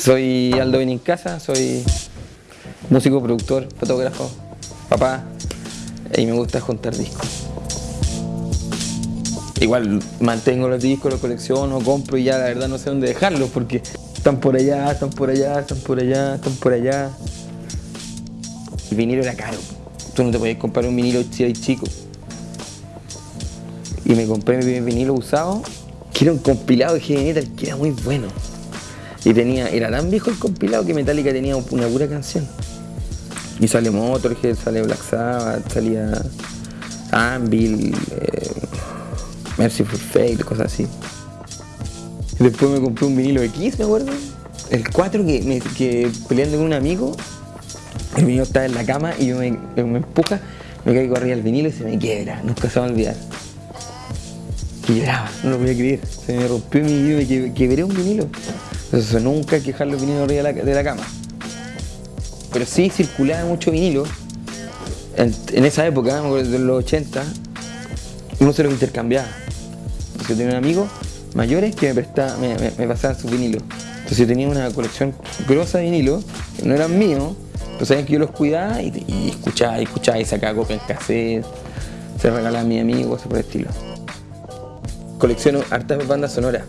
Soy Aldo Benincasa, soy músico, productor, fotógrafo, papá y me gusta juntar discos. Igual mantengo los discos, los colecciono, compro y ya la verdad no sé dónde dejarlos porque están por allá, están por allá, están por allá, están por allá. El vinilo era caro. Tú no te podías comprar un vinilo chico. Y me compré mi vinilo usado, que era un compilado de heavy que era muy bueno. Y tenía, era tan viejo el compilado que Metallica tenía una pura canción. Y sale Motorhead, sale Black Sabbath, salía Anvil, eh, Mercyful Fate, cosas así. Después me compré un vinilo X, me acuerdo. El 4 que, me, que peleando con un amigo, el vinilo estaba en la cama y me, me empuja, me caigo arriba del vinilo y se me quiebra, nunca se va a olvidar. Y lloraba, no lo podía creer. Se me rompió mi vinilo que, quebré un vinilo. Entonces nunca hay que dejar los vinilos arriba de la, cama. Pero sí circulaba mucho vinilo. En, esa época, de los 80, uno se los intercambiaba. Entonces yo tenía un amigo mayores que me, prestaba, me, me, pasaban sus vinilos. Entonces yo tenía una colección grosa de vinilos, que no eran míos, pero saben que yo los cuidaba y, escuchaba, y escuchaba y sacaba copia en cassette, se regalaba a mi amigo, así por el estilo. Colecciono hartas bandas sonoras.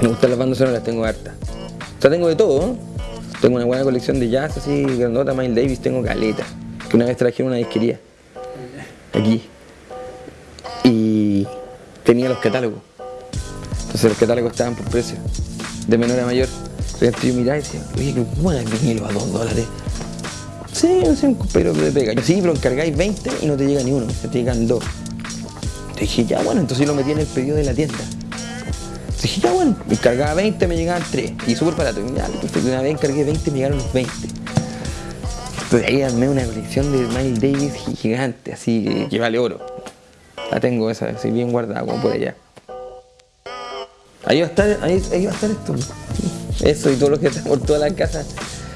Me gustan las bandas sonoras, tengo hartas. O sea, tengo de todo. Tengo una buena colección de jazz así, grandota, Miles Davis, tengo caleta. Que una vez traje una disquería. Aquí. Y tenía los catálogos. Entonces los catálogos estaban por precio. De menor a mayor. Entonces yo miraba y decía, oye, qué bueno el vinilo a 2 dólares. Sí, no sé, un pero de pega. Sí, pero encargáis 20 y no te llega ni uno, te llegan dos. Te dije, ya bueno, entonces yo lo metí en el pedido de la tienda. Dije, me encargaba 20, me llegaban 3. Y súper barato. Y una vez encargué 20, me llegaron los 20. Entonces ahí armé una colección de Miles Davis gigante, así que, que vale oro. La tengo esa, así bien guardada, como por allá. Ahí va a estar, ahí, ahí va a estar esto. Eso y todo lo que está por toda la casa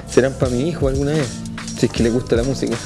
serán para mi hijo alguna vez. Si es que le gusta la música.